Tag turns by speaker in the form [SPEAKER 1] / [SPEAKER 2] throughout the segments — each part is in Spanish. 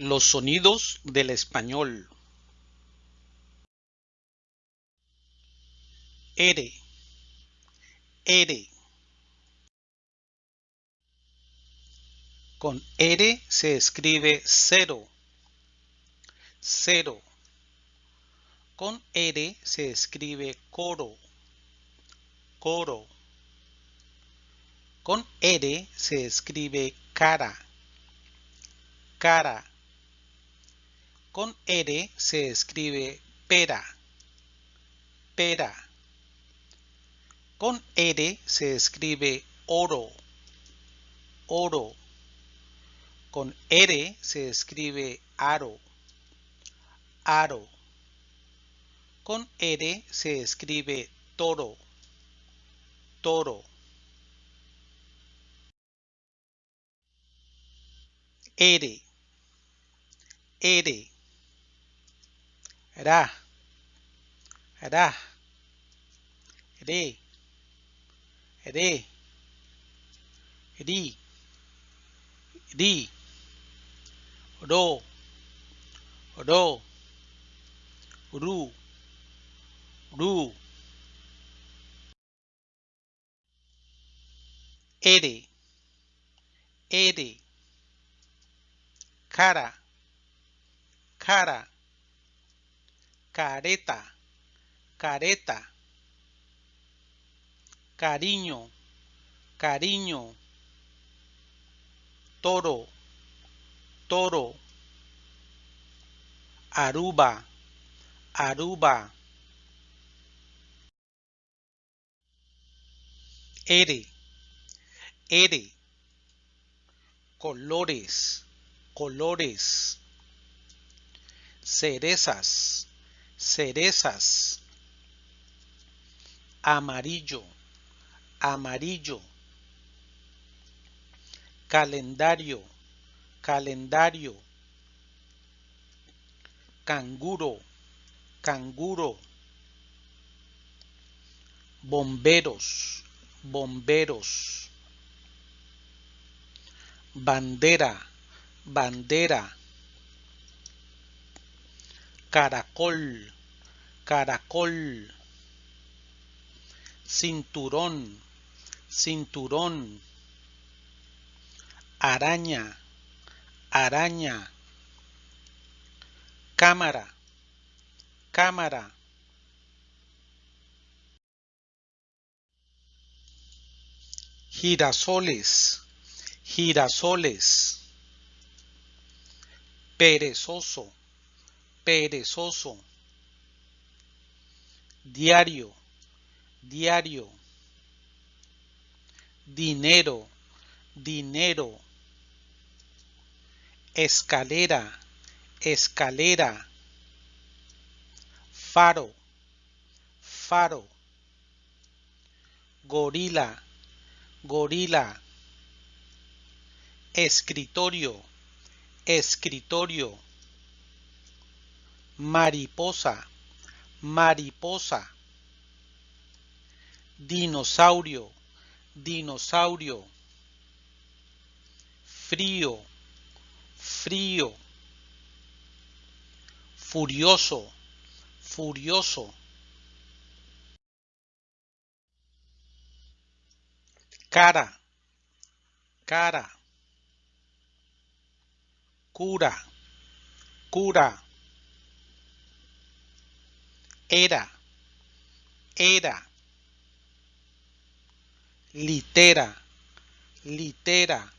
[SPEAKER 1] Los sonidos del español. R, R. Con R se escribe cero, cero. Con R se escribe coro, coro. Con R se escribe cara, cara. Con R se escribe pera, pera. Con R se escribe oro, oro. Con R se escribe aro, aro. Con R se escribe toro, toro. R, R, ra ra đi đi đi đi đô đô ru ru ere ere Kara. Kara. Careta, careta, cariño, cariño, toro, toro, aruba, aruba. R, R, colores, colores, cerezas, cerezas, amarillo, amarillo, calendario, calendario, canguro, canguro, bomberos, bomberos, bandera, bandera, caracol, caracol, cinturón, cinturón, araña, araña, cámara, cámara, girasoles, girasoles, perezoso, perezoso, diario, diario, dinero, dinero, escalera, escalera, faro, faro, gorila, gorila, escritorio, escritorio, mariposa, mariposa, dinosaurio, dinosaurio, frío, frío, furioso, furioso. cara, cara, cura, cura, era, era, litera, litera,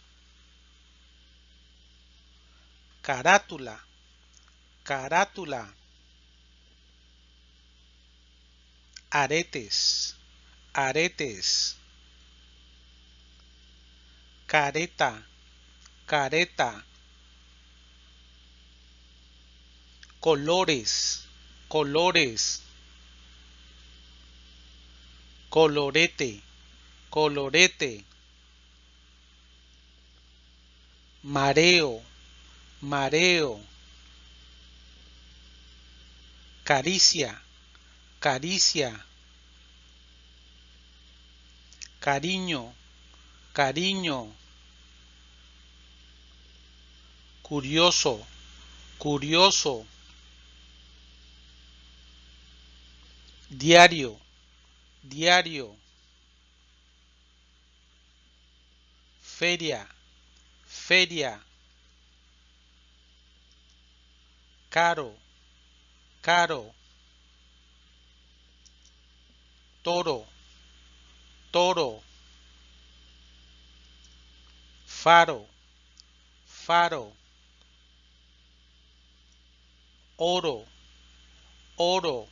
[SPEAKER 1] carátula, carátula, aretes, aretes, careta, careta, colores, colores, colorete, colorete, mareo, mareo, caricia, caricia, cariño, cariño, curioso, curioso, diario, diario, feria, feria, caro, caro, toro, toro, faro, faro, oro, oro,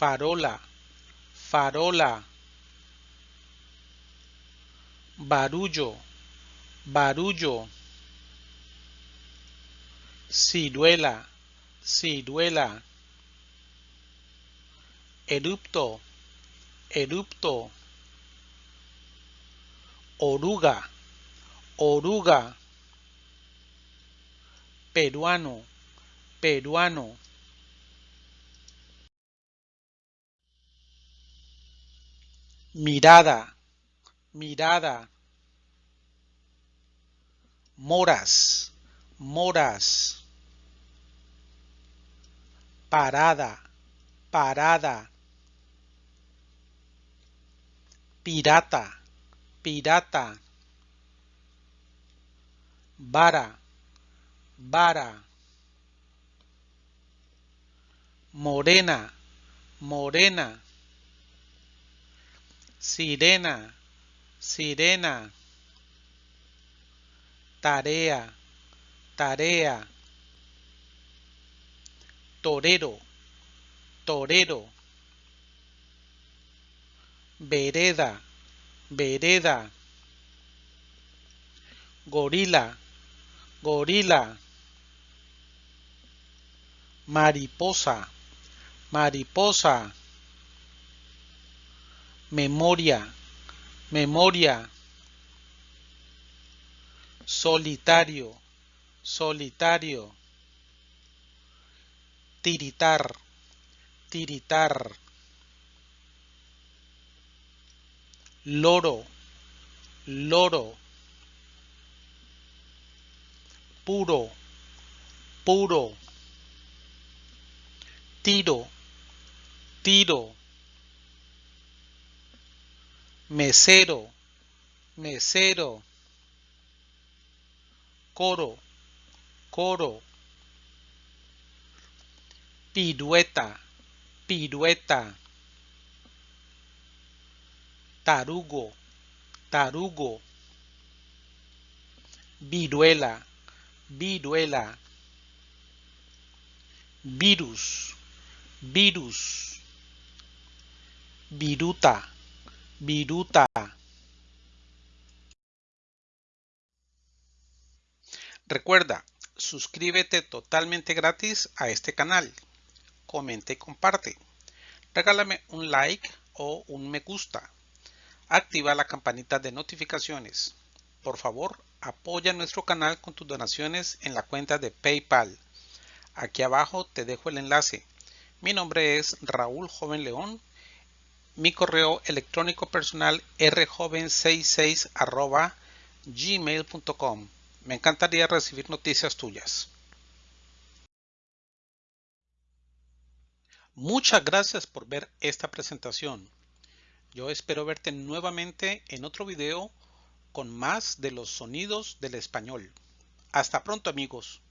[SPEAKER 1] farola, farola, barullo, barullo, ciruela, ciruela, erupto, erupto, oruga, oruga, peruano, peruano. Mirada, mirada. Moras, moras. Parada, parada. Pirata, pirata. Vara, vara. Morena, morena. Sirena, sirena. Tarea, tarea. Torero, torero. Vereda, vereda. Gorila, gorila. Mariposa, mariposa. Memoria, memoria. Solitario, solitario. Tiritar, tiritar. Loro, loro. Puro, puro. Tiro, tiro. Mesero, mesero. Coro, coro. Pirueta, pirueta. Tarugo, tarugo. Viruela, viruela. Virus, virus. Viruta, viruta. Recuerda, suscríbete totalmente gratis a este canal. Comenta y comparte. Regálame un like o un me gusta. Activa la campanita de notificaciones. Por favor, apoya nuestro canal con tus donaciones en la cuenta de PayPal. Aquí abajo te dejo el enlace. Mi nombre es Raúl Joven León. Mi correo electrónico personal rjoven66 gmail.com. Me encantaría recibir noticias tuyas. Muchas gracias por ver esta presentación. Yo espero verte nuevamente en otro video con más de los sonidos del español. Hasta pronto amigos.